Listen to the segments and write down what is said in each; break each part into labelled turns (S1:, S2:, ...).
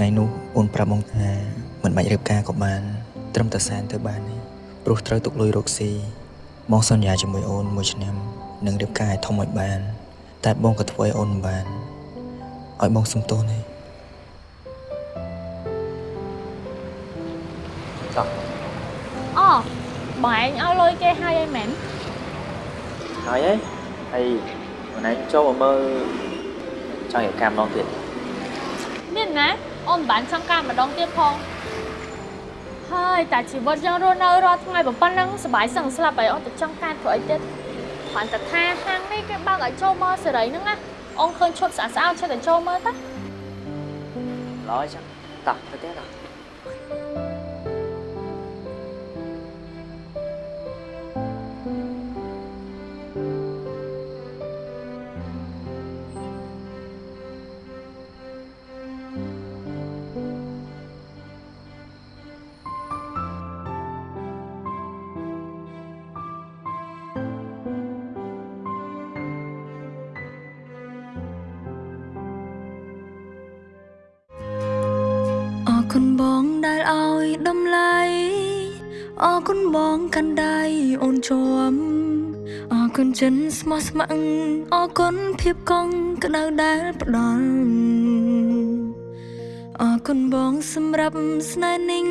S1: ថ្ងៃនោះអូនប្រាប់បងថាមិនបាច់រៀបការក៏បាន ត្រឹមតែសែនទៅបានទេព្រោះត្រូវទុកលុយរកស៊ីបងសន្យាជាមួយអូនមួយឆ្នាំនឹងរៀបការឲ្យធំឲ្យបាន តែបងក៏ធ្វើឲ្យអូនមិនបានឲ្យបងសុំទោសទេ
S2: ចោះ
S3: អូបងឯងឲ្យលុយគេហើយអីមែន
S2: ហើយហីហើយម្នាក់ចូលមកមើលចង់រៀបការម្ដងទៀត
S3: មានណា អូនមិនបានចង់ការម្ដងទៀតផងហើយតែជីវិតយើងរស់នៅរាល់ថ្ងៃប៉ុណ្ណឹងសប្បាយសឹងស្លាប់ហើយអូនទៅចង់ការធ្វើអីទៀតគ្រាន់តែថាហាងនេះគេបើកឲ្យចូលមើលសេរីហ្នឹងណាអូនឃើញឈុតស្អាតស្អាតចេះតែចូលមើលតា
S2: ល្អចឹងតោះទៅទៀតតោះ
S4: អរគុណចិនស្មោះស្ម័គ្រអរគុណភាពកង់ក្តៅដែលផ្ដល់អរគុណបងសម្រាប់ស្នេហ៍និង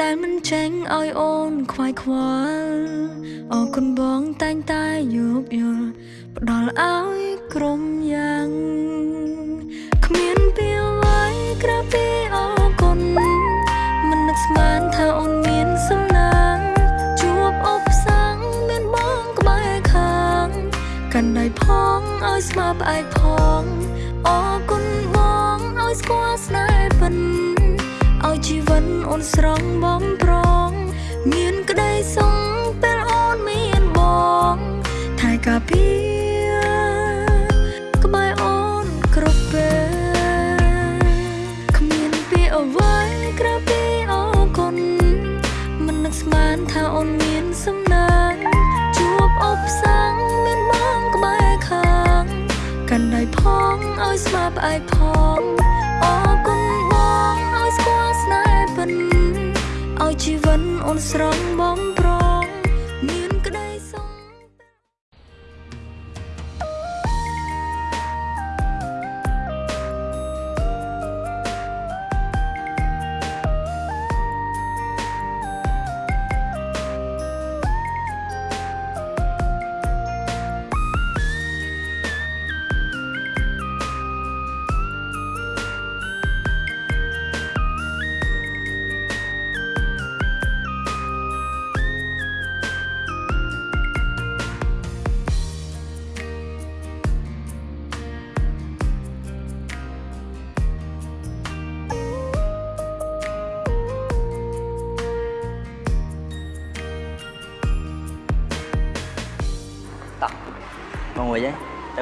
S4: ដែលមិនចេញឲ្យអូនខ្វាយខ្វល់អរគុណបងតែងតែយោគយល់ផ្ដល់ឲ្យក្រុមយ៉ា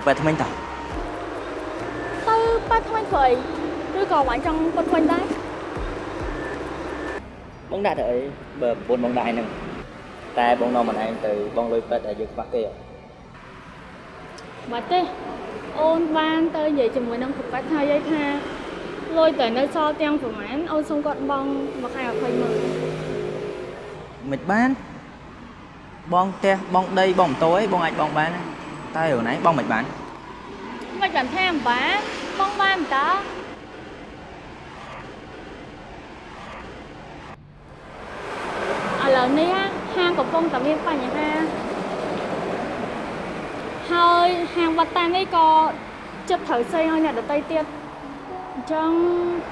S4: ហី
S2: ទៅពេលថ្មិញតោះ
S3: ទៅប៉ាត់ថ្មីធ្វើអីឬក៏បងចង់ពុតវិញដែរ
S2: បងដាក់ទៅអីបើប្រពន្ធបងដាក់ឯហ្នឹងតែបងនាំម្នាក់ឯងទៅបងលុយពេទ្យដែលយើងខ្វះគេហ៎
S3: បាត់ទេអូនបានទៅនិយាយជាមួយនឹងប្រកាសថាយាយថាលុយតែនៅសល់ទាំងប្រហែលអូនសុំគាត់បង់មួយខែ20ម៉ឺន
S2: មិនបានបងផ្ទះបងដីបងម៉ូតូអីបងអាចបងបានតែរឿងណា បងមិនបាន
S3: មិនបានថាអំបានបង់បានតើឥឡូវនេះហាងកំពុងតែមានបញ្ហាហើយហាងវត្តតានេះក៏ចិត្តត្រូវសេឲ្យអ្នកដទៃទៀតអញ្ចឹង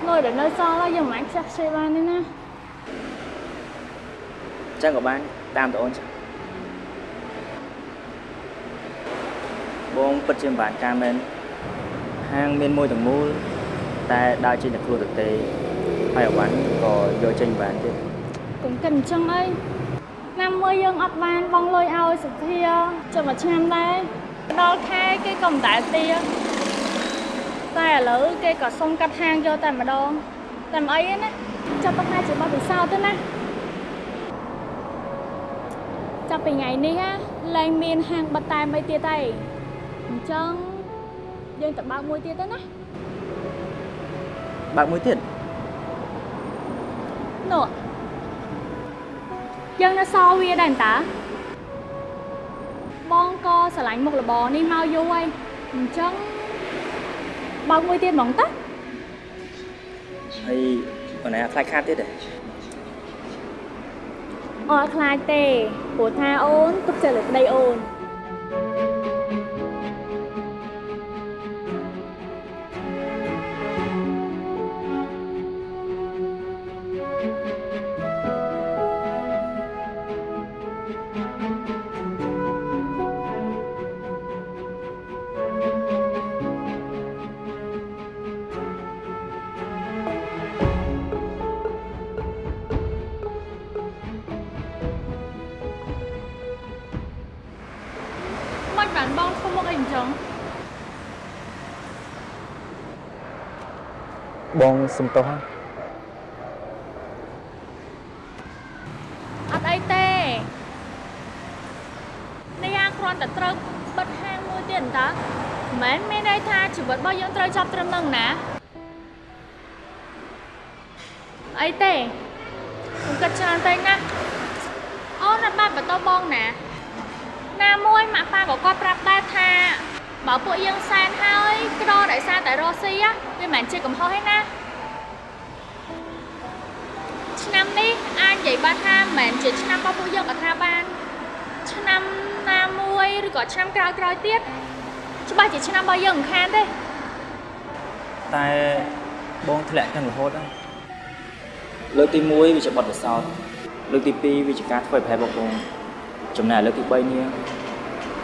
S3: លុយដែលនៅសល់ហើយយើងមិនអាចខ្ជះខ្ជាយ បានទេណា
S2: អញ្ចឹងក៏បានតាមតអូនចឹងបងពិតជាមិនបានការមែនហាងមានមួយទាំងមូលតែដើរចេញតែខ្លួនទៅទេហើយអវ៉ាន់ក៏យកចេញបានទៀត
S3: កុំគិតអញ្ចឹងអីឆ្នាំមួយយើងអត់បានបង់លុយឲ្យសុធាចុះមួយឆ្នាំដែរដល់ខែគេក៏មិនដែលទាតែឥឡូវគេក៏សុំកាត់ហាងយកតែម្ដងតែមិនអីទេណាចាប់ទៅថាជាបទពិសោធន៍ទៅណាចាប់ពីថ្ងៃនេះណាលែងមានហាងបិទតែមិនទៀតទេ អញ្ចឹងយើងទៅបើកមួយទៀតទៅណា
S2: អបើកមួយទៀត
S3: នោះយើងនៅសល់វាដែរតាបងក៏ស្រឡាញ់មុខរបរនេះមកយូរហើយអញ្ចឹងបើកមួយទៀតហ្មងតា
S2: ហើយបងឯងអត់ខ្លាចខាតទៀតទេ
S3: អត់ខ្លាចទេព្រោះថាអូនទុកចិត្តលើប្តីអូនមិន
S2: សុំទោសហ៎
S3: អត់អីទេនេះអាគ្រាន់តែត្រូវបិទហាងមួយទៀតតើមិនមែនមានន័យថាជីវិតរបស់យើងត្រូវចាប់ត្រឹមហ្នឹងណាអីទេខ្ញុំគិតច្រើនពេកណាអូនអត់បានបន្តបងណា ណាមួយម៉ាក់ប៉ាក៏គាត់ប្រាប់ដែរថាបើពួកយើងសែនហើយក្រដោយសារតែរស់ស៊ី á វាមិនមែនជាកំហុសទេណា ឆ្នាំនេះអាចនិយាយបានថាមិនមែនជាឆ្នាំរបស់ពួកយើងក៏ថាបានឆ្នាំណាមួយឬក៏ឆ្នាំក្រោយក្រោយៗទៀតច្បាស់ជាឆ្នាំរបស់យើងមិនខានទេ
S2: តែបងធ្លាក់ទាំងរហូតហើយលើកទី1វាជាបទពិសោធន៍លើកទី2វាជាការធ្វើឲ្យប្រហែលបងបងចំណែកលើកទី3នេះ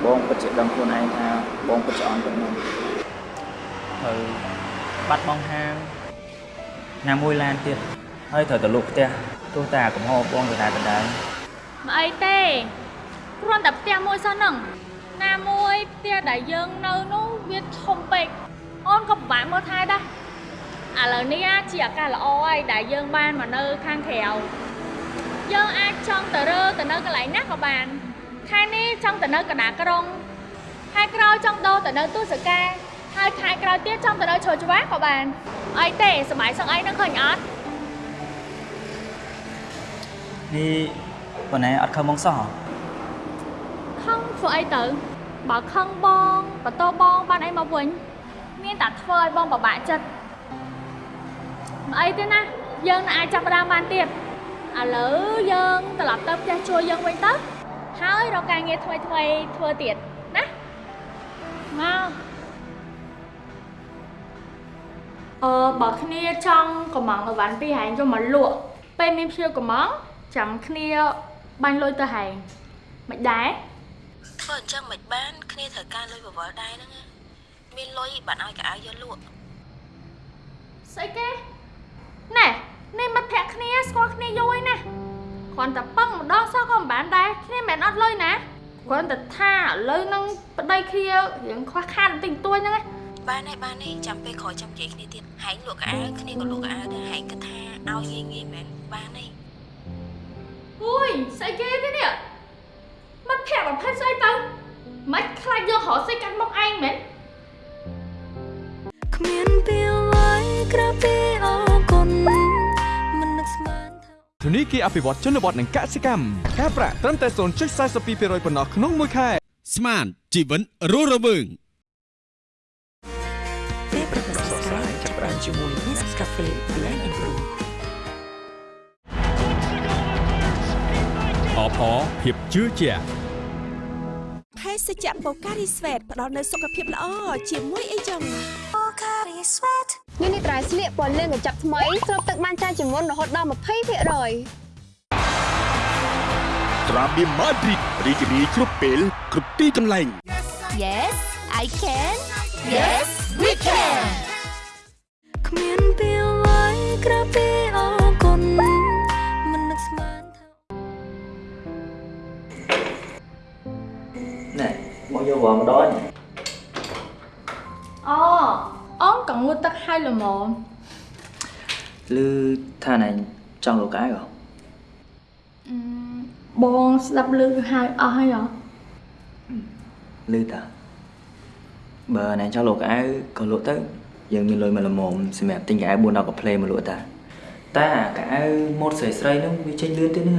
S2: បងពិតជាដឹងខ្លួនឯងថាបងពិតជាអន់ប៉ុណ្ណឹងហើយបាត់បង់ហាងណាមួយឡានទៀត ហើយត្រូវទៅលក់ផ្ទះទោះតែកំហុសបងដដែលដដែល
S3: មិនអីទេគ្រាន់តែផ្ទះមួយសោះហ្នឹងណាមួយផ្ទះដែលយើងនៅនោះវាធំពេកអូនក៏ពិបាកមើលថែដែរឥឡូវនេះអាជាឱកាសល្អហើយដែលយើងបានមកនៅខាងក្រៅយើងអាចចង់ទៅរើទៅនៅកន្លែងណាក៏បានខែនេះចង់ទៅនៅកណ្ដាលក្រុងខែក្រោយចង់ដូរទៅនៅទូសកាហើយខែក្រោយទៀតចង់ទៅនៅជ្រោយច្វាក៏បានអីទេសมัยសឹងអីហ្នឹងឃើញអត់
S2: នេះបងឯងអត់ខឹងបងសោះហ៎
S3: ខឹងធ្វើអីទៅបើខឹងបងបន្ទោបងបានអីមកវិញមានតែធ្វើឲ្យបងពិបាកចិត្តមិនអីទេណាយើងនឹងអាចចាប់ផ្ដើមបានទៀតឥឡូវយើងត្រឡប់ទៅផ្ទះជួលយើងវិញទៅហើយរកការងារថ្មីថ្មីៗធ្វើទៀតណាមកអឺបើគ្នាចង់កំងអីវ៉ាន់ពីហែងយកមកលក់ពេលមានភ្ញៀវកំង ចាំគ្នាបាញ់លុយទៅហែងមិនដែរ
S5: ធ្វើអញ្ចឹងមិនបានគ្នាត្រូវការលុយបវរដែរហ្នឹងណាមានលុយបានឲ្យកៅអៅយកលក់
S3: ស្អីគេណែនេះមិត្តភក្តិគ្នាស្គាល់គ្នាយូរហើយណាគ្រាន់តែពឹងម្ដងសោះក៏មិនបានដែរគ្នាមិនមែនអត់លុយណាគ្រាន់តែថាឥឡូវហ្នឹងប្តីគ្នារៀងខ្វះខាតបន្តិចបន្តួចហ្នឹងណា
S5: បានហើយបានហើយចាំពេលក្រោយចាំនិយាយគ្នាទៀតហែងលក់កៅអៅគ្នាក៏លក់កៅអៅដែរហែងគិតថាឲ្យងាយងាយមែនបានហើយ
S3: អុយស្អីគេទេនេះមិត្តភក្តិប្រភេទស្អីទៅមិនខ្លាចយករកស្អីកាត់មុខឯងមែន
S4: គ្មានពីអ្វីក្រៅពីអរគុណមិននឹកស្មានថា
S6: ធនីគារអភិវឌ្ឍជនបទនិងកសិកម្មការប្រាក់ត្រឹមតែ0.42%ប៉ុណ្ណោះក្នុងមួយខែ
S7: ស្មានជីវិតរស់រវើង
S5: ពេលប្រកាសស្រាយចាប់ផ្ដើមជាមួយ Nescafe
S7: អបអរភាពជឿជាក់
S8: ភេសជ្ជៈបូការីស្វេតផ្ដល់នូវសុខភាពល្អជាមួយអីចឹង
S9: នេះនេះត្រៃស្លៀកពណ៌លឿងកញ្ចប់ថ្មីស្រូបទឹកបានច្រើនជាងមុនរហូតដល់20%
S7: ត្រាបៀម៉ាឌ្រីតរីករាយគ្រប់ពេលគ្រប់ទីកន្លែង
S9: Yes I can Yes we can
S4: គ្មានពីអ្មក
S2: យកវងម្ដង
S3: អូអូនក៏ងូតទឹកឲ្យល្មម
S2: ឮថាណែចង់លក់កៅអៅហ៎
S3: អឺបងស្ដាប់ឮហើយអស់ហើយហ៎
S2: ឮតាបើណែចង់លក់កៅអៅក៏លក់ទៅយើងមានលុយមកល្មមសម្រាប់ទិញកៅអៅ4 10កាផ្លេមកលក់តាតែអាកៅអៅម៉ូតស្រីស្រីនោះវាចេញលឿនទេណា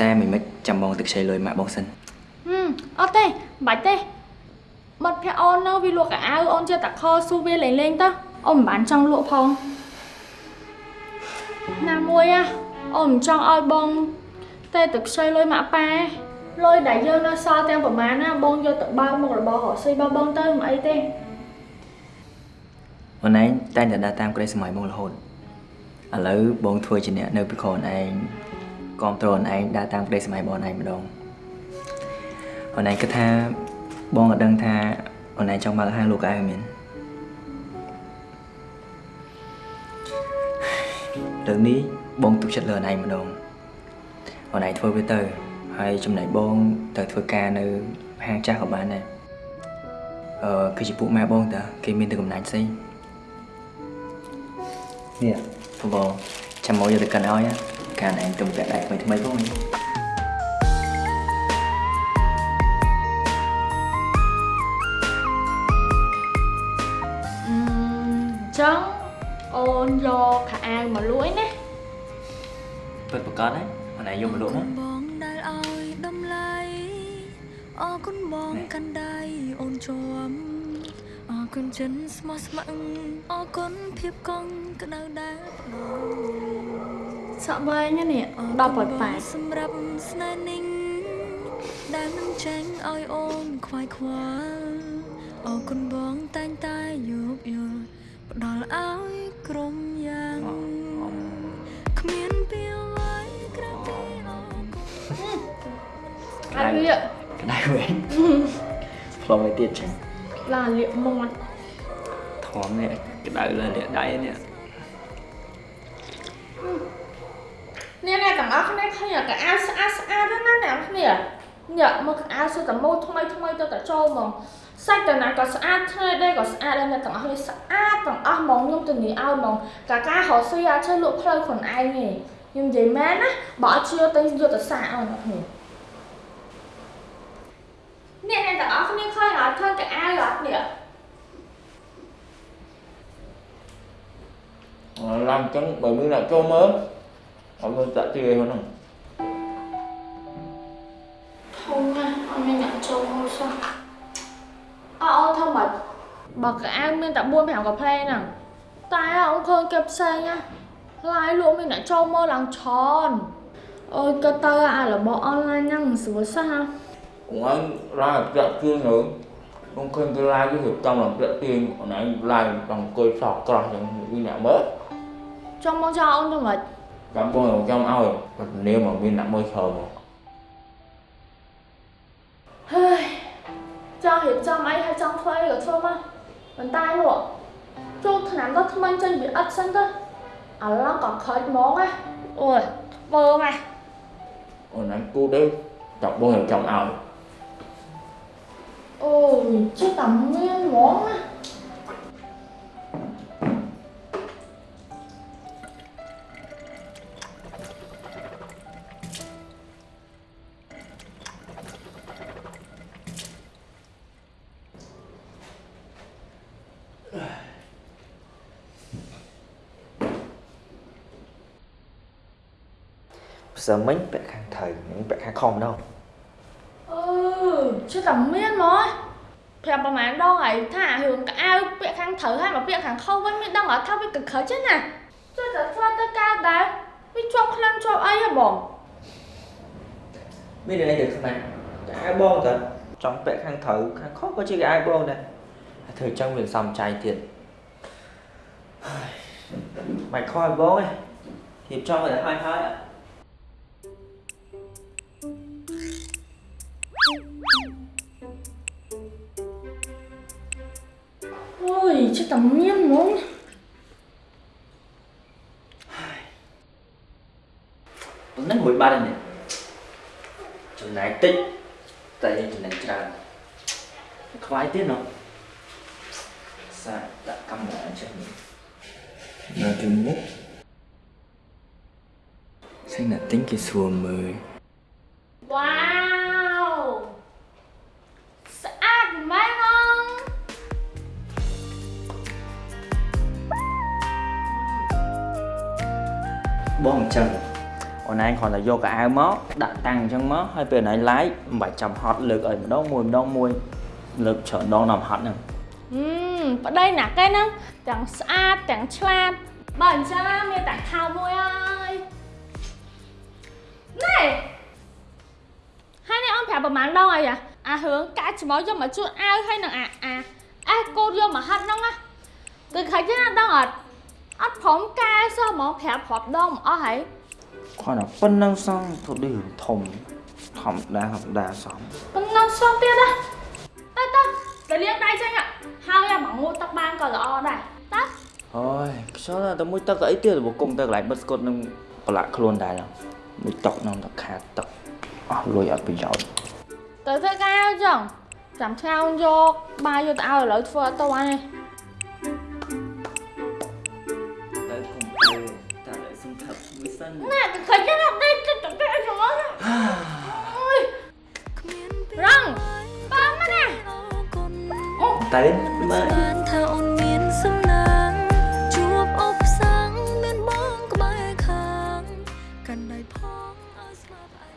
S2: តែមិនមិនចាំបងទៅខ្ចីលុយម៉ាក់បងសិន
S3: ហឹម អត់ទេមិនបាច់ទេបាត់ភ័ក្រអូននៅវាលក់កៅអៅអូនចេះតែខលស៊ូវាលេងលេងទៅអូនមិនបានចង់លក់ផងណាមួយហ่ะអូនមិនចង់ឲ្យបង តែទៅខ្ចីលុយម៉ាក់ប៉ាលុយដែលយើងនៅសល់ទាំងប្រមាណណាបងយកទៅបើកមុខរបររកស៊ីរបស់បងទៅមិនអីទេ
S2: អូនឯងតែងតែដើរតាមក្តីសម័យមករហូតឥឡូវបងធ្វើជាអ្នកនៅពីខនឯងគ្រប់គ្រងអូនឯងដើរតាមក្តីសម័យបងអូនឯងម្ដង អូនឯងគិតថាបងក៏ដឹងថាអូនឯងចង់បើកហាងលក់កៅអៅមែនរឿងនេះបងទុកចិត្តលើអូនឯងម្ដងអូនឯងធ្វើវាទៅហើយចំណែកបងទៅធ្វើការនៅហាងចាស់ក៏បានដែរអឺគឺជាពួកម៉ែបងតាគេមានតែកំណាញ់ផ្សេងនេះបងចាំមកយកទៅកិនឲ្យណាកាលឯងទុំពាក់ដៃថ្មីថ្មីផង
S3: ចឹងអូនយកខោអាវមកលួយណា
S2: ពិតប្រកបណាអូនឯងយកមកលក់មក
S4: បងដែលឲ្យតម្លៃអរគុណបងកាន់ដៃអូនជាប់អរគុណចិនស្មោះស្ម័គ្រអរគុណភាពកង់ក្តៅដែលផ្ដល់
S3: សក់វែងណានេះ
S4: អរ
S3: ដល់
S4: គុ
S3: ប៉ុ
S4: ណ
S3: ត
S4: ប
S3: ប៉ែ
S4: ងសម្រាប់ស្នេហ៍និងដែលមិនចេញឲ្យអូនខ្វាយខ្វល់អរគុណបងតែងតែយោគយល់ កា
S3: ត់វា
S2: ក្តៅវិញផ្លុំឲ្យទៀតចឹង
S3: ឡាលាកមាត់
S2: ធំនេះក្តៅលើលាកដៃនេះ
S3: នេះអ្នកទាំងអស់គ្នាឃើញកៅអៅស្អាតស្អាតហ្នឹងណាអ្នកគ្នាញ៉ាំមើលកៅអៅសុទ្ធតែម៉ូដថ្មីថ្មីទៅតែចូលហ្មងសាច់ទៅណាក៏ស្អាតឆ្នៃដែរក៏ស្អាតដែរអ្នកទាំងអស់គ្នាស្អាតទាំងអស់ហ្មងខ្ញុំទៅនិយាយឲ្យហ្មងកាការរកស៊ីអាច chơi លក់ផ្លូវខ្លួនឯងទេខ្ញុំនិយាយមែនណាបើអត់ជឿទៅយកទៅសាកឲ្យអ្នកគ្នាអ្នកអ្នកទាំងអស់គ្នាឃើញអត់ឃើញកៅអៅអត់នេះ
S10: làm ចឹងបើមានអ្នកចូលមើលអត់មានតាក់ទាយហ្នឹង
S3: ធំណាស់អត់មានអ្នកចូលមកសោះអើអូនធំមកបើកៅអៅមានតែ4 5កាផ្លេហ្នឹងតែអូនឃើញគេផ្សេងណាឡាយលក់មានអ្នកចូលមកឡើងច្រើនអូយក៏ទៅអារបស់អនឡាញហ្នឹងស្រួលសោះណា
S10: cũng anh ra là ta ក់ទាយ nữa không khuyên cái like cái việc trong làm ta ក់ទាយ còn anh like bằng coi sọt cỏ ចឹងវាអ្នកមើល
S3: ចង់មកចោលអូនទៅមិន
S10: ចាំបងចាំឲ្យនាមមកមានអ្នកមើល ច្រើនមក
S3: ហើយចង់រៀបចំអីហើយចង់ធ្វើអីក៏ធ្វើមកប៉ុន្តែលក់ចូលឆ្នាំទៅថ្មីចេញវាអត់សិនទៅឥឡូវក៏ខើចហ្មងណាអូយធ្វើមក
S10: còn anh cu đấy chọc បងចាំឲ្យ
S3: អូយជិះតែមា
S2: សើមិញពាក់ខាងត្រូវមិញពាក់ខាងខំដល់
S3: អឺជិះតែមានហ្មងប្រាប់ប្រហែលដងហើយថារឿងកៅអៅពាក្យខាងត្រូវហើយមកពាក្យខាងខុសវិញមានដឹងអត់ថាវាកខិចទេណាចុះតែធ្វើទៅកើតដែរវាជាប់ខ្លាំងជាប់អីហ៎បង
S2: មានអីទៅខ្លាំងតែអាយបងតើចង់ពាក់ខាងត្រូវខាងខុសក៏ជាអាយបងដែរហើយធ្វើចឹងវាសំចៃទៀតហើយមិនខ້ອຍបងឯងរៀបចំឲ្យតែហើយហើយ អ่ะ
S3: អូយជិះតែមានហ្មង
S2: ហ្នឹងមួយបាត់នេះចំណាយតិចតែយើងចំណេញច្រើនខ្វាយទៀ បងអញ្ចឹងអូនឯងគ្រាន់តែយកកៅអៅមកដាក់តាំងអញ្ចឹងមកហើយពេលអូនឯងឡាយមិនបាច់ចាំហត់លើកឲ្យម្ដងមួយម្ដងមួយលើកច្រើនដងដល់ហត់ហ្នឹង
S3: ហឹមប្តីណាគេហ្នឹងទាំងស្អាតទាំងឆ្លាតបើអញ្ចឹងមានតែខោមួយហើយណែហើយនេះអូនប្រាប់ប្រហែលដងអីអាអារឿងកាច់ច្មោះយកមកជួនអាវហើយនឹងអាអាអេកូនយកមកហាត់ហ្នឹងណាគឺខាច់ណាដងអត់ អត់ព្រមកែសោះហ្មងប្រាប់ប្រាប់ដងមកអស់ហើយ
S2: គ្រាន់តែប៉ុណ្្នឹងសោះទៅដូចរឿងធំធម្មតាធម្មតាសោះ
S3: ប៉ុណ្ណឹងសំទៀតណាតើតើទៅលាងដៃចេញហ่ะហើយអាមកងូតទឹកបានក៏ល្អដែរតើ
S2: អូយខ្យល់តែមួយទឹកអីទៀតបើគុំទៅកន្លែងបិទស្គុតនឹងប្រឡាក់ខ្លួនដែរឡើយមួយតុកនឹងតែខាតទឹកអស់លុយអត់ប្រយោជន៍
S3: ទៅធ្វើការអញ្ចឹងចាំឆ្ងោនយកបាយយកទៅឲ្យឥឡូវធ្វើអត់ទៅហើយ
S2: ទៅ សិន
S3: ណែទៅឃើញណាដេកទៅទៅទៅអញ្ចឹងអើយរងប៉ាមកណា
S2: តែមើល
S4: បានថាអូនមានសំណាងជួបអបសាំងមានបងក្បែរខាងកាន់ដៃផងឲ្យស្លាប់ឯ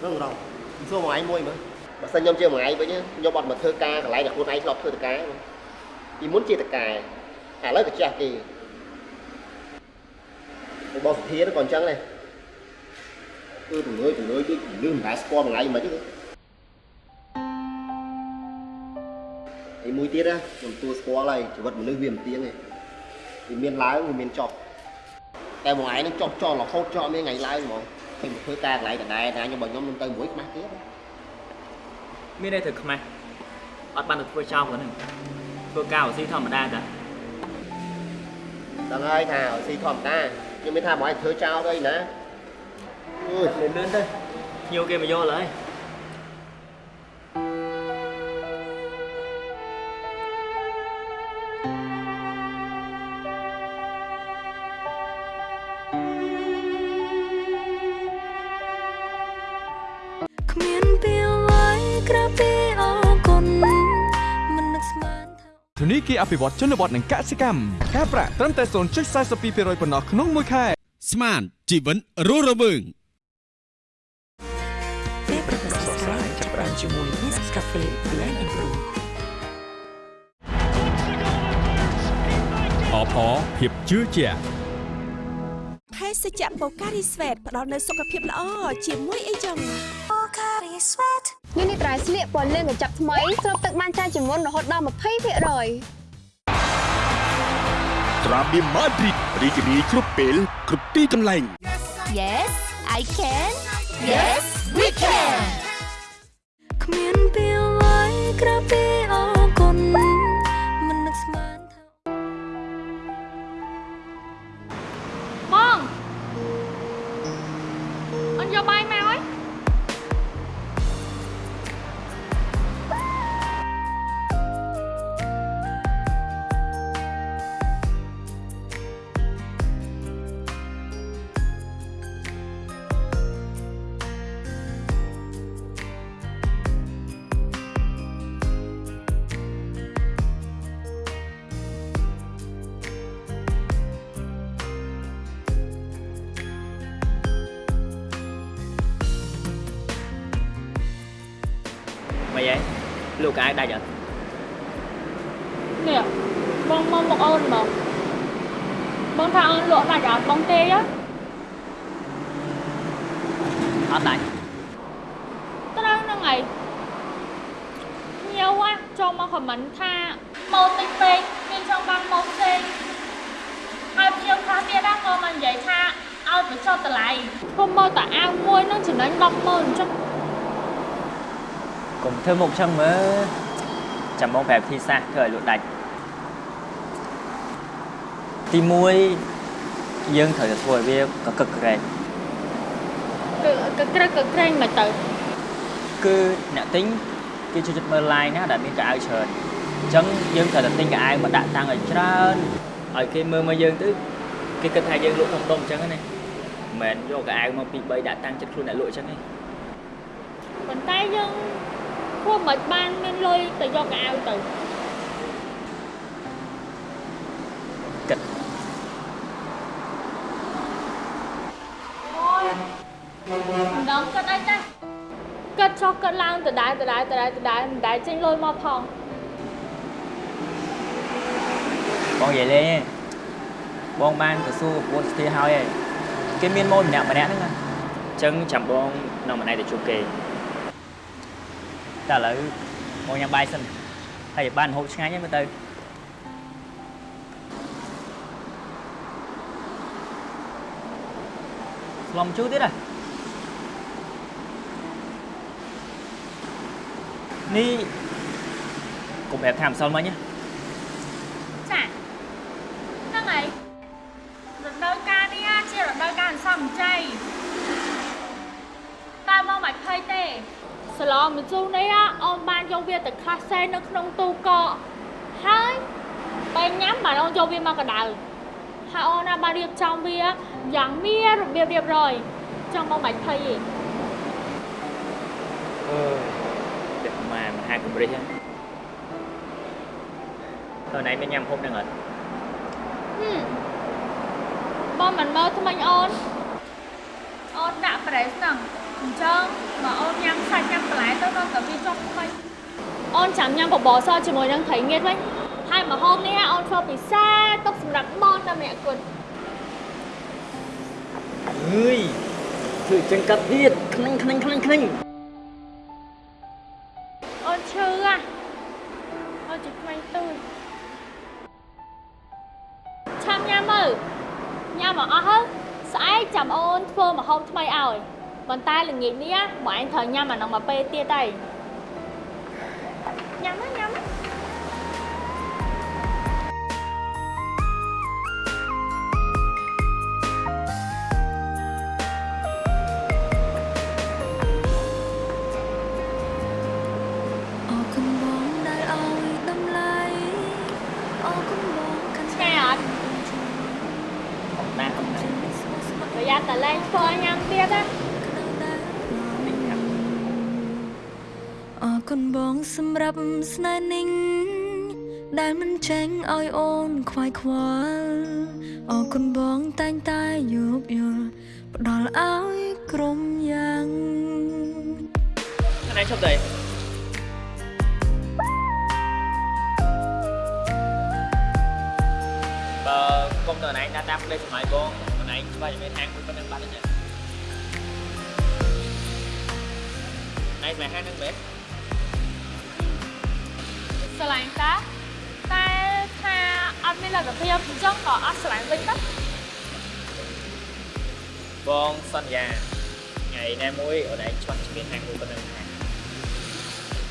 S4: ង
S11: រងរងសួរមួយឯងមួយមើលបើសិនខ្ញុំជាមួយឯងវិញខ្ញុំអត់មកធ្វើការកន្លែងដែលខ្លួនឯងធ្លាប់ធ្វើតការពីមុនជាតការឥឡូវក៏ចេះគេ ទៅបងសុធាក៏អញ្ចឹងដែរគឺទង្វើទង្វើគឺលឺមិនដែរស្គាល់មួយឯងមិនទេឯមួយទៀតណាខ្ញុំទួស្គាល់ហើយជីវិតមនុស្សវាមិនទៀងទេវាមានឡើងវាមានចប់តែមួយឯងនឹងចប់ចោលរហូតចោលមានថ្ងៃឡើងហ្មងខ្ញុំមកធ្វើការកន្លែងដដែលតែខ្ញុំបើខ្ញុំនឹងទៅមួយខ្មាស់ទៀត
S2: មានតែធ្វើខ្មាស់អត់បានទៅធ្វើចោលគាត់ហ្នឹងធ្វើការអូស៊ីធម្មតាតា
S11: ដឹងហើយថាឲ្យស៊ីធម្មតា ខ្ញុំមានថាមកឲ្យធ្វើចោលទៅអីណាអើយ
S2: លឿនលឿនទៅញៀវគេមកយកឡើយ
S6: ធនីគារអភិវឌ្ឍជនបទនិងកសិកម្មការប្រាក់ត្រឹមតែ0.42%ប៉ុណ្ណោះក្នុងមួយខែ
S7: ស្មានជីវិតរស់រវើង
S8: ពេលប្រកាសស្កាយចាប់ផ្ដើមជាមួយ Nescafe Blend and Brew
S7: អបអរភាពជឿជាក់
S8: ភេសជ្ជៈ Pocari Sweat ផ្ដល់នូវសុខភាពល្អជាមួយអីចឹង
S9: នេះនេះត្រៃស្លៀកពណ៌លឿងកញ្ចប់ថ្មីស្រូបទឹកបានច្រើនជាងមុនរហូតដល់20%
S7: ត្រាប៊ីម៉ាឌ្រីតរីករាយគ្រប់ពេលគ្រប់ទីកន្លែង
S9: Yes I can Yes we can
S4: គ្មានពេលអ្វីក្រៅពីអរគុណមិននឹកស្មានថា
S3: បងអញយកបាយមក
S2: ដាច់អត់
S3: នេះបងមកមកអូនបងបងថាអូនលក់ដាច់អត់បងទេហ៎
S2: អត់ដាច់
S3: ត្រូវហ្នឹងហើយញៀវហ่ะចូលមកខមមិនថាម៉ូតិចពេកមានចង់បានម៉ូផ្សេងហើយភ្ញៀវខ្លះទៀតណាក៏មកនិយាយថាឲ្យបញ្ចុះតម្លៃខ្ញុំមកតែអាវមួយហ្នឹងចំណេញ100000អញ្ចឹង
S2: កុំធ្វើមុខចឹងមើល ចាំបងប្រាប់ទីសាសធ្វើឲ្យលក់ដាច់ទី1យើងត្រូវតែធ្វើឲ្យវាកកឹកក្រែង
S3: គឺគឺក្រឹកគឺក្រែងមកទៅ
S2: គឺអ្នកទិញគេចូលចិត្តមើល line ណាដែលមានកៅអៅច្រើនអញ្ចឹងយើងត្រូវតែទិញកៅអៅមកដាក់តាំងឲ្យច្រើនឲ្យគេមើលមកយើងទៅគេគិតថាយើងលក់ធំដុំអញ្ចឹងណាមិនមែនយកកៅអៅមកពី3ដាក់តាំងចិត្តខ្លួនអ្នកលក់អញ្ចឹងទេ
S3: ប៉ុន្តែយើង ព្រោះមិនបានមានលុយទៅយកកៅអៅទៅ
S2: គិត
S3: អូយដល់គិតអីចាគិតចុះគិតឡើងដដែលដដែលដដែលដដែលមិនដែលចេញលុយមកផង
S2: បងនិយាយលេងឯងបងបានទៅសួរប្រពន្ធស្ទីហើយឯងគេមានម៉ូតម្នាក់ម្នាក់ហ្នឹងអញ្ចឹងចាំបងនៅម្នាក់ទៅជួបគេ តែឥឡូវបងញ៉ាំបាយសិនហើយបានហូបឆ្ងាញ់ហ្នឹងមើលទៅស្លំជូរទៀតហ៎នេះកុំប្រាប់ថាម្សិលមិញណា
S3: សាឡងមជូរនេះណាអូនបានយកវាទៅខ្លះសេនៅក្នុងទូកកហើយបើញ៉ាំបានអូនយកវាមកកដៅហើយអូនណាបានរៀបចំវាយ៉ាងមានរបៀបរៀបរយចង់មកមិនភ័យទេ
S2: អឺតែម៉ែមហាកម្រិចហ្នឹងតើណៃមានញ៉ាំហូបហ្នឹងអត់
S3: ហឹមបងមិនមើលថ្មិញអូនអូនដាក់ប្រេសហ្នឹង អញ្ចឹងបើអូនញ៉ាំសាច់ញ៉ាំបន្លែទៅដល់តែវាជាប់ថ្មិញអូនចាំញ៉ាំបបរសជាមួយនឹងត្រីងៀតវិញហើយម្ហូបនេះអូនធ្វើពិសេសទុកសម្រាប់បងតែម្នាក់គត់
S2: អើយធ្វើចឹងកាត់ទៀតខ្លាញ់ខ្លាញ់ខ្លាញ់ខ្លាញ់
S3: អូនឈឺហ่ะអូនជិះថ្មិញទូចឆាំញ៉ាំមើលញ៉ាំមកអស់ហើយស្អែកចាំអូនធ្វើម្ហូបថ្មីឲ្យ ប៉ុន្តែល្ងាចនេះបងឯងត្រូវញ៉ាំអានោះមកពេលទៀតហើយ
S4: ប់
S2: ស្នេ
S4: ហ៍និងដែលមិនចេញឲ្យអូនខ្វាយខ្វល់អរគុណបងតែងតែយោគយល់ផ្ដល់ឲ្យក្រុមយ៉ាង
S2: ណៃឈប់ទៅបើគុំទៅណៃដាក់តាមផ្លេចសម័យបងណៃច្បាស់តែមានហាងមួយប៉ុណ្្នឹងបាត់ទេណៃស្មែហាងហ្នឹងមែន
S3: ស្រឡាញ់តាតែថាអត់មានលទ្ធភាពអញ្ចឹងក៏អត់ស្រឡាញ់វិញទៅ
S2: បងសន្យាថ្ងៃណាមួយអូនឯងឆ្លងឆ្លៀនហាងមួយប៉ុណ្្នឹងដែរ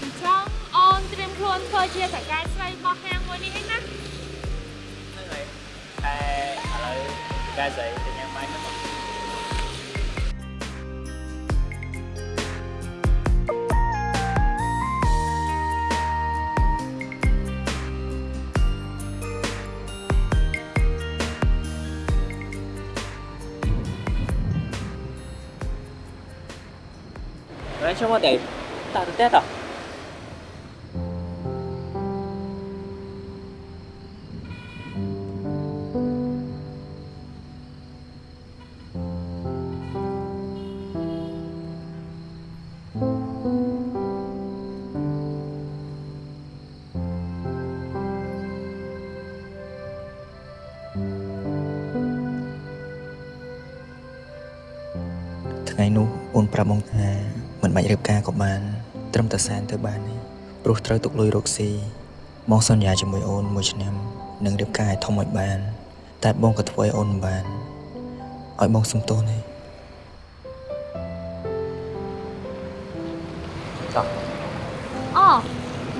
S3: អញ្ចឹងអូនត្រៀមខ្លួនធ្វើជាតកាយស្រីរបស់ហាងមួយនេះឯណា
S2: ហ្នឹងហើយតែឥឡូវកាស្អីទៅញ៉ាំបាយទៅមក Nói cho mà để tạo được tết à? "
S1: ថ្ងៃនោះអូនប្រាប់បងថាមិន បាច់រៀបការក៏បាន ត្រឹមតែសែនទៅបានទេព្រោះត្រូវទុកលុយរកស៊ីបងសន្យាជាមួយអូនមួយឆ្នាំនឹងរៀបការឲ្យធំឲ្យបាន តែបងក៏ធ្វើឲ្យអូនមិនបានឲ្យបងសុំទោសនេះ
S3: អូ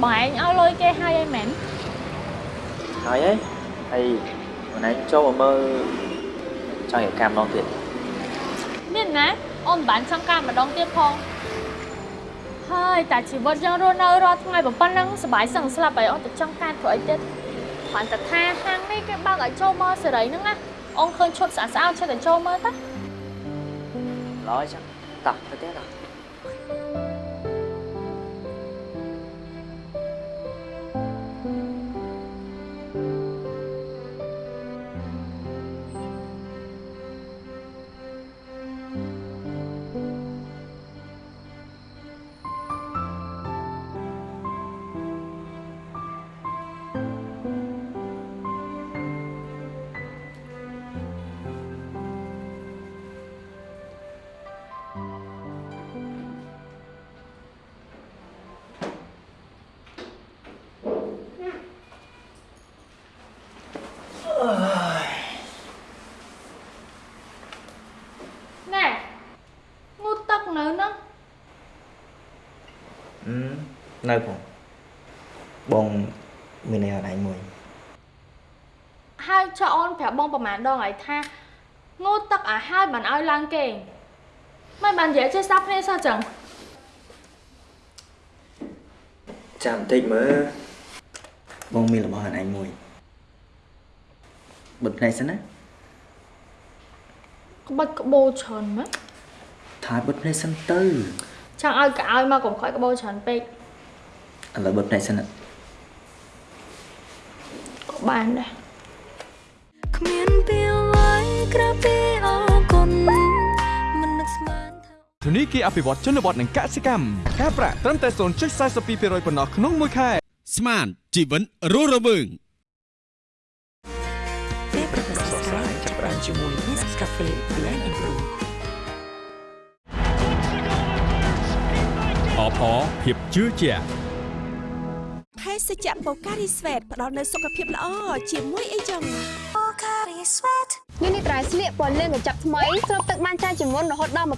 S3: បងឯងឲ្យលុយគេហើយអីមែន
S2: Thôi ấy Thì hồi nãy cho mà mơ Cho hiểu cam non thiệt
S3: មានណាអូនមិនបានចង់ការម្ដងទៀតផង ហើយតែជីវិតយើងរស់នៅរាល់ថ្ងៃប៉ុណ្ណឹងសុបាយសឹងស្លាប់ហើយអូនទៅចង់ការធ្វើអីទៀតគ្រាន់តែថាហាងនេះគេបើកឲ្យចូលមើលសេរីហ្នឹងណាអូនឃើញឈុតស្អាតស្អាតចេះតែចូលមើលតា
S2: Nói chắc Tập tới tết à
S1: អឺ នៅផងបងមានន័យអត់ឯងមួយ
S3: ហើយចុះអូនប្រាប់បងប្រហែលដងហើយថាងូតទឹកអាហើយមិនឲ្យឡើងគេងមិនបាននិយាយចេះស្ដាប់គ្នាសោះចឹង
S1: ចាំបន្តិចមើលបងមានរបស់អត់ឯងមួយបិទភ្នែកសិនណា
S3: ក្បាច់ក្បោច្រើនម៉េច
S1: ថាបិទភ្នែកសិនទៅ
S3: ចង់ឲ្យកៅឲ្យមកកុំខ້ອຍក្បោច្រើនពេក
S1: ឥឡូវបិទភ្នែកសិនណា
S3: ក៏បានដែរ
S4: គ្មានពេលអ្វីក្រៅពីអរគុណមិននឹកស្មានថា
S6: ធនីគារអភិវឌ្ឍជនបទនិងកសិកម្មការប្រាក់ត្រឹមតែ0.42%ប៉ុណ្ណោះក្នុងមួយខែ
S7: ស្មានជីវិតរស់រវើង
S4: ពេលប្រកាសស្រាយចាប់បានជាមួយ Nescafe Blend and Brew
S7: អបអរភាពជឿជាក់
S8: ភេសជ្ជៈបូការីស្វេតផ្ដល់នូវសុខភាពល្អជាមួយអីចឹង
S9: នេះនេះត្រៃស្លៀកពណ៌លឿងកញ្ចប់ថ្មីស្រូបទឹកបានច្រើនជាងមុនរហូតដល់20%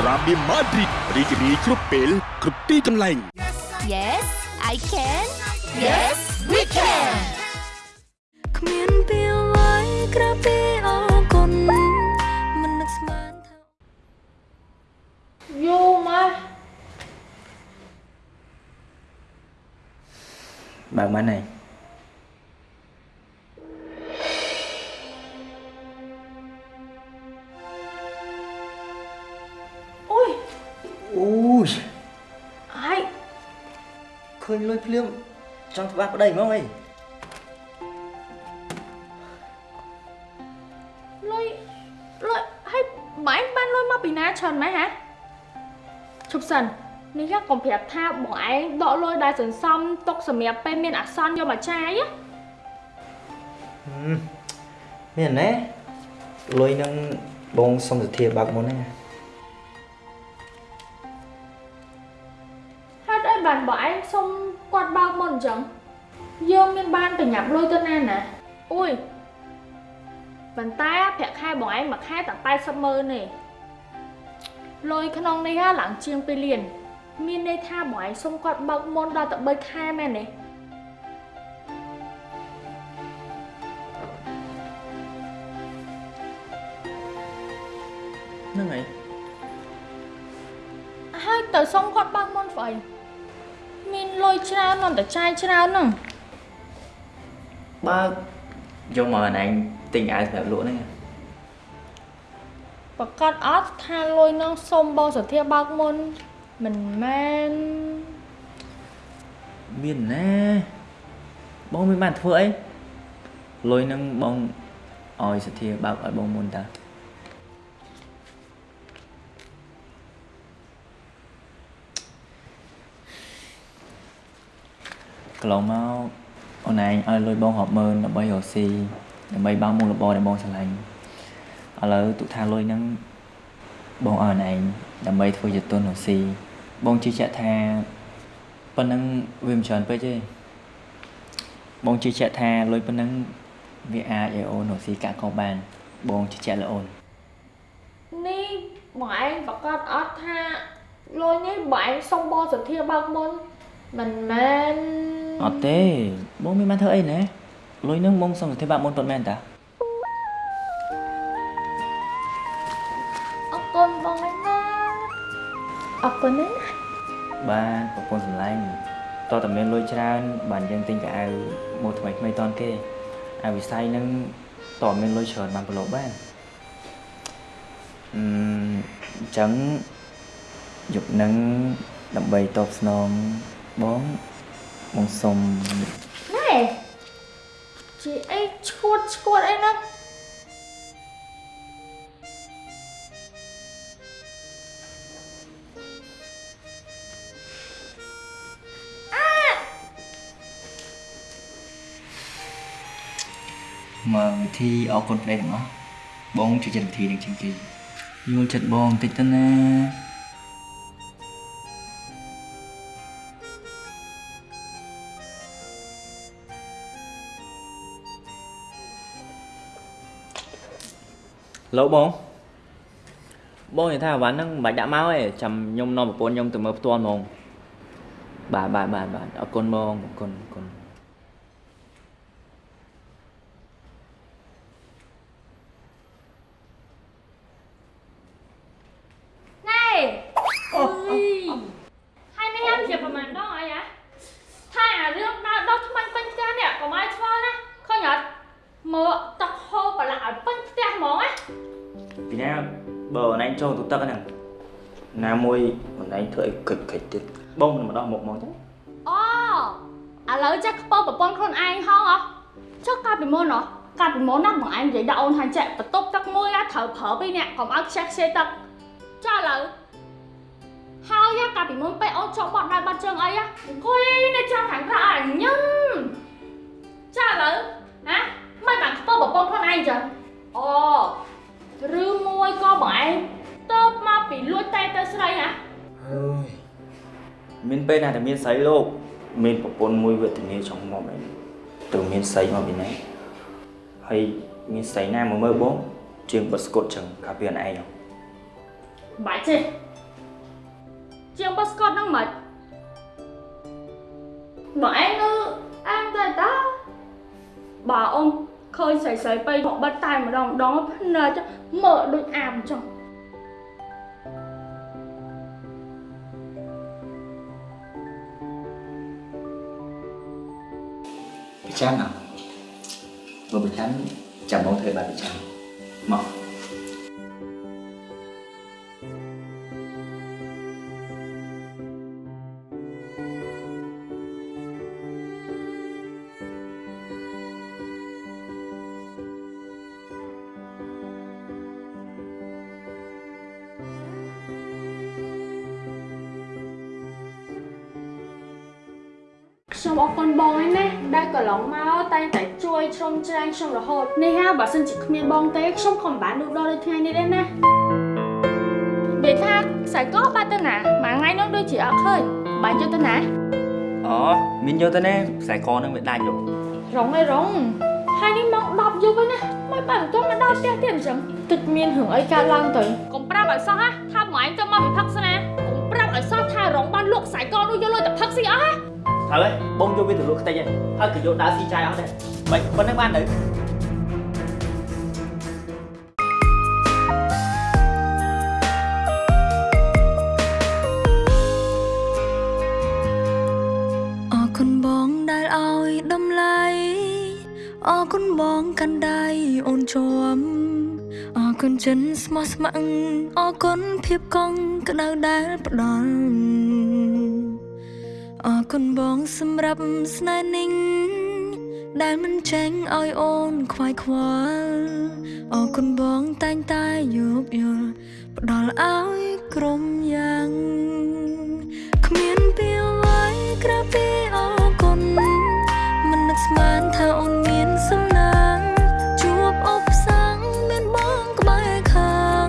S7: ត្រាបៀម៉ាឌ្រីតរីករាយគ្រប់ពេលគ្រប់ទីកន្លែង
S9: Yes I can Yes we can
S4: គ្មានពេលអ្វីក្រៅពី
S1: បើកមិនហើយ
S3: អូយ
S1: អូយ
S3: ហើយ
S1: ឃើញលុយភ្លាមចង់ច្បាស់ប្តីហ្មងអី
S3: លុយលុយហើយបងឯងបានលុយមកពីណាច្រើនម៉េចហ៎ជប់សិន នេះកុំប្រាប់ថាបងឯងដកលុយដែលសន្សំទុកសម្រាប់ពេលមានអាសន្នយកមកចាយណា
S1: មានណែលុយនឹងបងសុំសទ្ធាបើកមុនណា
S3: ហេតុអីបានបងឯងសុំគាត់បើកមុនអញ្ចឹងយើងមានបានប្រញាប់លុយទៅណាណាអូយប៉ុន្តែប្រាក់ខែបងឯងមួយខែតែ80ម៉ឺនទេលុយក្នុងនេះហ่าឡើងជាង2លាន មានន័យថាបងឯងសុំគាត់បើកមុនដល់តែ3ខែមែនទេ
S1: ហ្នឹងហើយ
S3: ហើយទៅសុំគាត់បើកមុនស្អីមានលុយច្រើនមិនតែចាយច្រើនហ្នឹង
S2: បើយកមកអញទិញអាវសម្រាប់លក់ហ្នឹង
S3: ប្រកាសអត់ថាលុយហ្នឹងសុំបងសធាបើកមុន មិនមែន
S2: មានណាបងមានបានធ្វើអីលុយហ្នឹងបងឲ្យសធាបើកឲ្យបងមុនតាកន្លងមកអូនឯងឲ្យលុយបងរាប់ម៉ឺនដើម្បីរកស៊ីដើម្បីបើកមុខរបរដែលបងស្រឡាញ់ឥឡូវទុកថាលុយហ្នឹងបងឲ្យអូនឯងដើម្បីធ្វើជាទុនរកស៊ីបងជឿជាក់ថាប៉ុណ្ណឹងវាមិនច្រើនពេកទេបងជឿជាក់ថាលុយប៉ុណ្ណឹងវាអាចឲ្យអូនរកស៊ីកាក់កោបាន បងជឿជាក់លើអូន
S3: នេះបងឯងប្រកាសអត់ថាលុយនេះបងឯងសុំបងសធាបើកមុនមិនមែន
S2: អត់ទេបងមានបានធ្វើអីណាលុយហ្នឹងបងសុំសន្តិបាតមុនប៉ុន្មានតា
S3: អរគុណណា
S2: បានប្រពន្ធសម្លាញ់តើតាមានលុយច្រើន បានយើងទិញកៅអៅម៉ូថ្មីថ្មីតនគេហើយវិស័យហ្នឹងតើមានលុយច្រើនបានប្រឡូកបានអឺអញ្ចឹងយប់ហ្នឹងដើម្បីតបស្នងបងបងសុំ
S3: ណែជាអីឈួតឈួតអីហ្ម
S2: កវិធីអរគុណប្តីទាំងអស់បងជួយចិត្តវិធីនឹងជាងគេយល់ចិត្តបងបន្តិចទៅណាលោកបងបបងនិយាយថាអាវ៉ាន់ហ្នឹងមិនបាច់ដាក់មកទេចាំខ្ញុំនាំប្រពន្ធខ្ញុំទៅមើលផ្ទាល់ហ្មងបាទបាទបាទបាទអរគុណបងអរគុណអរគុណ
S3: ណែ នណាបង
S2: ឯងនិយា
S3: យដាក់អូនថាចេះបន្ទប់ទឹកមួយណាត្រូវប្រើពីរនាក់កុំឲ្យខ្ជះខ្ជាយទឹកចុះឥឡូវហើយកាលពីមុនពេលអូនចូលបត់ដៃបាត់ជើងអីអង្គុយនៅចាំខាងក្រៅឲ្យញឹមចុះឥឡូវណាមិនបានខ្ពើប្រពន្ធខ្លួនឯងចឹងអូឬមួយក៏បងឯងតបមកពីលួចតែទៅស្រីណា
S2: អើយមានពេលណាតែមានស្រីលោកមានប្រពន្ធមួយវេទនាចង់មកឯងទៅមានស្រីមកពីណាហើយ មានស្រីណាមកមើលបងជាងបិទស្កុតចឹងកាលពីអូនឯងហ៎
S3: បាច់ទេជាងបោះស្កតហ្នឹងមិនបងឯងនៅអានតែតាបើអូនឃើញស្រីស្រីទៅមកបិទតែម្ដងម្ដងភ្នែកមើលដូចអាមចឹង
S2: ប្រចាំអ่ะបើប្រចាំ ចាំបងធ្វើបែប
S3: ខ្ញុំអរគុណបងឯណាដែលកន្លងមកតែងតែជួយជ្រោមជ្រែងខ្ញុំរហូតនេះហាបើសិនជាគ្មានបងទេខ្ញុំក៏មិនបានលូកដល់ដូចថ្ងៃនេះដែរណានិយាយថាខ្សែកបាត់ទៅណាមួយថ្ងៃនោះដូចជាអត់ឃើញបានយកទៅណា
S2: អូមានយកទៅណាខ្សែកហ្នឹងវាដាច់យោ
S3: រងឯរងហើយនេះមក10យប់ហើយណាមិនបានទៅមកដល់ផ្ទះទៀតអញ្ចឹងទឹកមានរឿងអីកើតឡើងទៅកុំប្រាប់ឲ្យសោះណាថាមួយឯងទៅមកពីផឹកសិនណាកុំប្រាប់ឲ្យសោះថារងបានលក់ខ្សែកនោះយកលុយទៅផឹកស៊ីអស់ណា
S2: ហើយបងយកវាទៅលក់ខ្ទេចហើយហើយក៏យកដើរស៊ីចាយអស់ដែរមិនប៉ុណ្្នឹងបានទៅ
S4: អរគុណបងដែលឲ្យតម្លៃអរគុណបងកាន់ដៃអូនជាប់អរគុណចិនស្មោះស្ម័គ្រអរគុណភាពកង់ក្តៅដែលផ្ដល់អរ គុណបងសម្រាប់ស្នេហ៍និងដែលមិនចេញឲ្យអូនខ្វាយខ្វល់អរគុណបងតែងតែយោគយល់ផ្ដល់ឲ្យក្រុមយ៉ាងគ្មានពីអ្វីក្រៅពីអរគុណមិននឹកស្មានថាអូនមានសំណាងជួបអបសាំងមានបងក្បែរខាង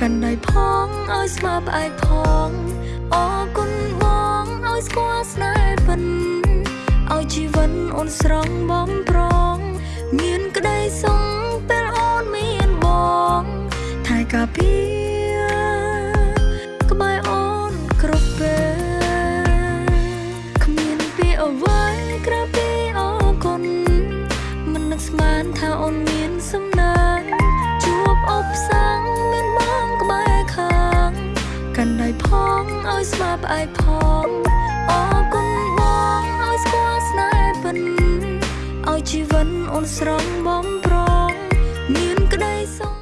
S4: កាន់ដៃផងឲ្យស្មាផ្អែកផងអរគុណបងឲ្យស្គាល់ស្នេហ៍ពិន ឲ្យជីវិតអូនស្រងបំប្រង មានក្តីសុខពេលអូនមានបងថែកាពីក្បែរអូនគ្រប់ពេលគ្មានពីអ្វីក្រៅពីអរគុណមិននឹកស្មានថាអូនមានសំណាងជួបអបសាំងមានបងក្បែរខាងកាន់ដៃផងឲ្យស្មាផ្អែកផងអរគុណ ឲ្យជីវិតអូនស្រងបំប្រ